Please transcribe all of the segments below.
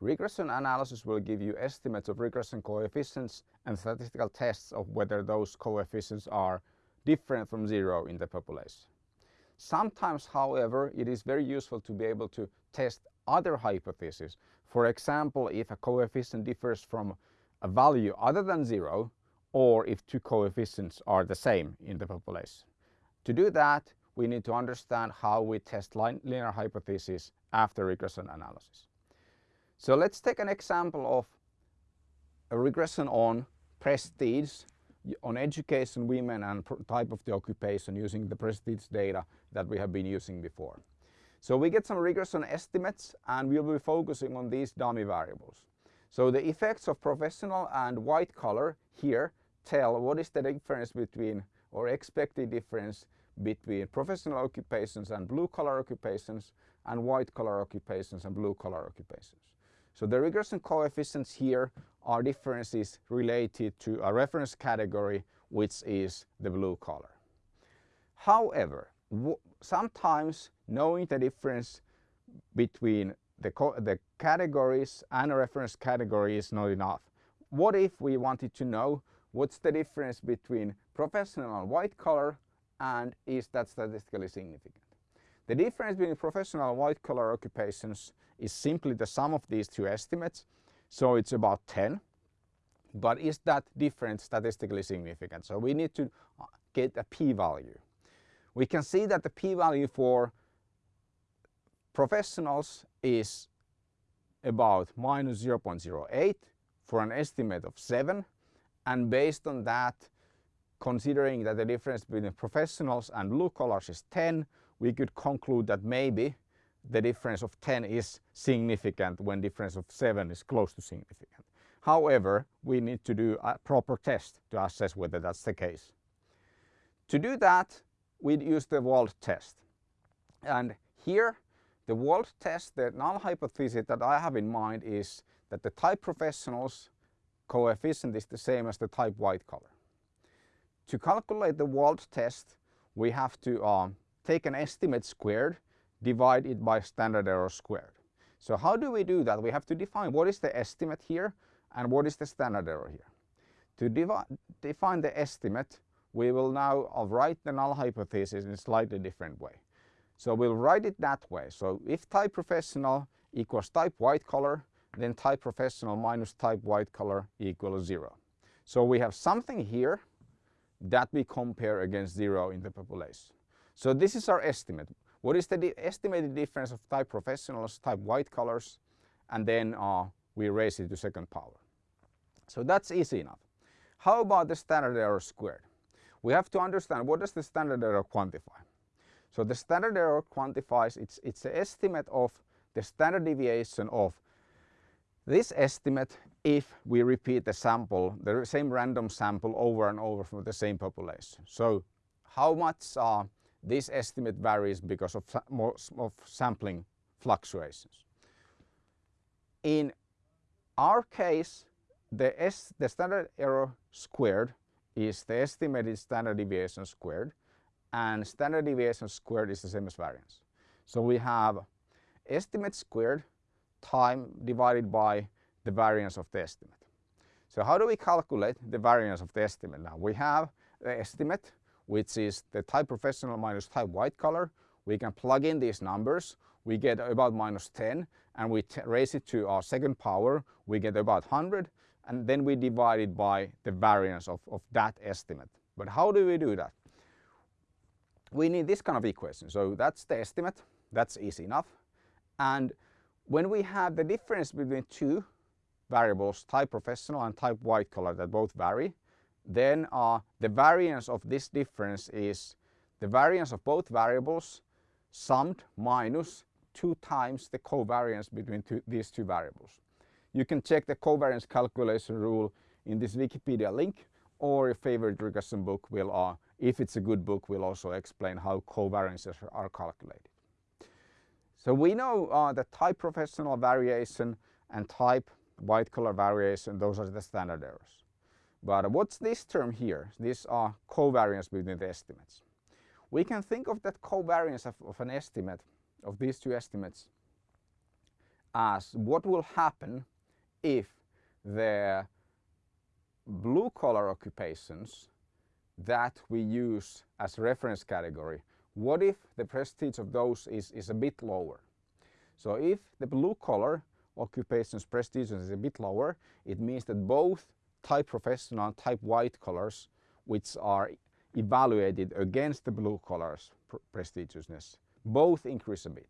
Regression analysis will give you estimates of regression coefficients and statistical tests of whether those coefficients are different from zero in the population. Sometimes, however, it is very useful to be able to test other hypotheses. For example, if a coefficient differs from a value other than zero, or if two coefficients are the same in the population. To do that, we need to understand how we test linear hypotheses after regression analysis. So let's take an example of a regression on prestige, on education, women and type of the occupation using the prestige data that we have been using before. So we get some regression estimates and we'll be focusing on these dummy variables. So the effects of professional and white collar here tell what is the difference between or expected difference between professional occupations and blue collar occupations and white collar occupations and blue collar occupations. So the regression coefficients here are differences related to a reference category which is the blue collar. However, sometimes knowing the difference between the, the categories and a reference category is not enough. What if we wanted to know what's the difference between professional white collar and is that statistically significant? The difference between professional and white collar occupations is simply the sum of these two estimates. So it's about 10. But is that difference statistically significant? So we need to uh, get a p-value. We can see that the p-value for professionals is about minus 0.08 for an estimate of 7 and based on that considering that the difference between professionals and blue collars is 10 we could conclude that maybe the difference of 10 is significant when difference of 7 is close to significant. However, we need to do a proper test to assess whether that's the case. To do that, we'd use the Wald test. And here, the Wald test, the null hypothesis that I have in mind is that the type professionals coefficient is the same as the type white collar. To calculate the Wald test, we have to um, take an estimate squared, divide it by standard error squared. So how do we do that? We have to define what is the estimate here and what is the standard error here. To define the estimate, we will now write the null hypothesis in a slightly different way. So we'll write it that way. So if type professional equals type white collar, then type professional minus type white collar equals zero. So we have something here that we compare against zero in the population. So this is our estimate. What is the di estimated difference of type professionals, type white collars, and then uh, we raise it to second power. So that's easy enough. How about the standard error squared? We have to understand what does the standard error quantify. So the standard error quantifies, it's, it's the estimate of the standard deviation of this estimate if we repeat the sample, the same random sample over and over from the same population. So how much uh, this estimate varies because of, of sampling fluctuations. In our case, the, S, the standard error squared is the estimated standard deviation squared and standard deviation squared is the same as variance. So we have estimate squared time divided by the variance of the estimate. So how do we calculate the variance of the estimate now? We have the estimate which is the type professional minus type white collar. We can plug in these numbers. We get about minus 10 and we raise it to our second power. We get about 100 and then we divide it by the variance of, of that estimate. But how do we do that? We need this kind of equation. So that's the estimate. That's easy enough. And when we have the difference between two variables, type professional and type white collar that both vary, then uh, the variance of this difference is the variance of both variables summed minus two times the covariance between two, these two variables. You can check the covariance calculation rule in this Wikipedia link or your favorite regression book will, uh, if it's a good book, will also explain how covariances are calculated. So we know uh, the type professional variation and type white collar variation, those are the standard errors. But what's this term here? These are covariance between the estimates. We can think of that covariance of, of an estimate, of these two estimates, as what will happen if the blue collar occupations that we use as reference category, what if the prestige of those is, is a bit lower? So if the blue collar occupations prestige is a bit lower, it means that both type professional and type white collars, which are evaluated against the blue collars prestigiousness, both increase a bit.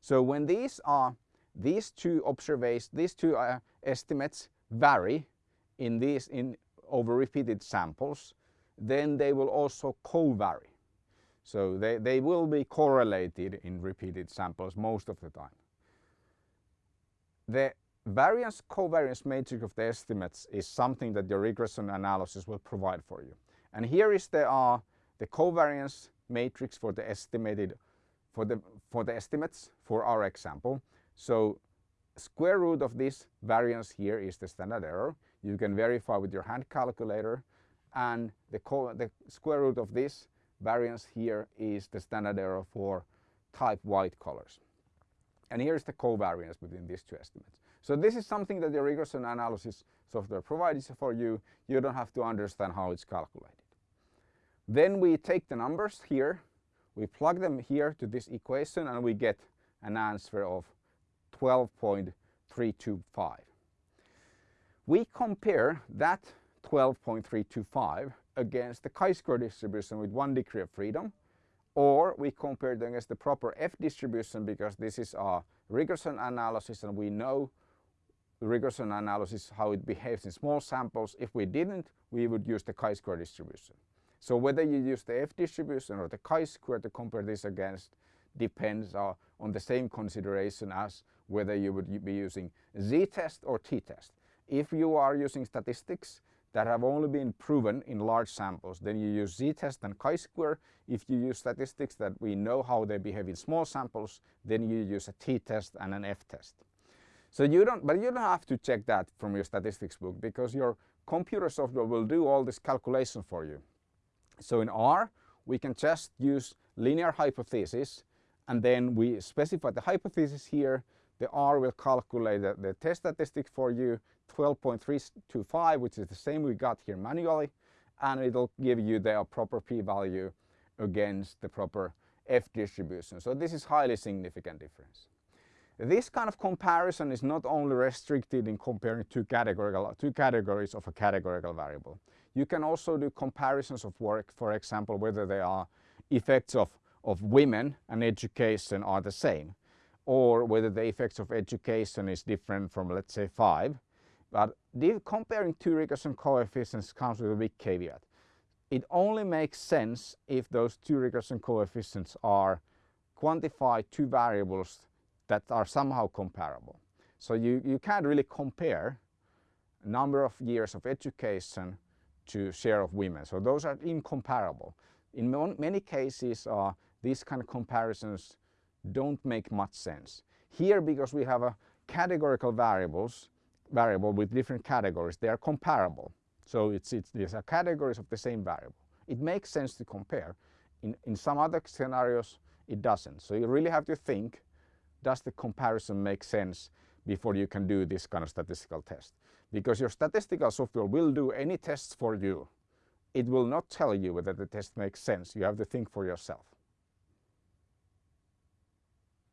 So when these are these two observations, these two uh, estimates vary in these in over repeated samples, then they will also co-vary. So they, they will be correlated in repeated samples most of the time. The variance covariance matrix of the estimates is something that your regression analysis will provide for you. And here is the, uh, the covariance matrix for the estimated for the for the estimates for our example. So square root of this variance here is the standard error. You can verify with your hand calculator and the, the square root of this variance here is the standard error for type white collars. And here's the covariance between these two estimates. So this is something that the regression analysis software provides for you. You don't have to understand how it's calculated. Then we take the numbers here, we plug them here to this equation and we get an answer of 12.325. We compare that 12.325 against the chi-square distribution with one degree of freedom or we compare it against the proper F distribution because this is a regression analysis and we know regression analysis how it behaves in small samples. If we didn't, we would use the chi-square distribution. So whether you use the F distribution or the chi-square to compare this against depends uh, on the same consideration as whether you would be using z-test or t-test. If you are using statistics that have only been proven in large samples, then you use z-test and chi-square. If you use statistics that we know how they behave in small samples, then you use a t-test and an f-test. So you don't, but you don't have to check that from your statistics book because your computer software will do all this calculation for you. So in R, we can just use linear hypothesis and then we specify the hypothesis here. The R will calculate the, the test statistic for you, 12.325, which is the same we got here manually, and it'll give you the proper p-value against the proper F distribution. So this is highly significant difference. This kind of comparison is not only restricted in comparing two, categorical, two categories of a categorical variable. You can also do comparisons of work, for example, whether they are effects of of women and education are the same or whether the effects of education is different from let's say 5. But comparing two regression coefficients comes with a big caveat. It only makes sense if those two regression coefficients are quantified two variables that are somehow comparable. So you, you can't really compare number of years of education to share of women. So those are incomparable. In many cases, uh, these kind of comparisons don't make much sense. Here, because we have a categorical variables, variable with different categories, they are comparable. So it's, it's, these are categories of the same variable. It makes sense to compare. In, in some other scenarios, it doesn't. So you really have to think, does the comparison make sense before you can do this kind of statistical test? Because your statistical software will do any tests for you. It will not tell you whether the test makes sense. You have to think for yourself.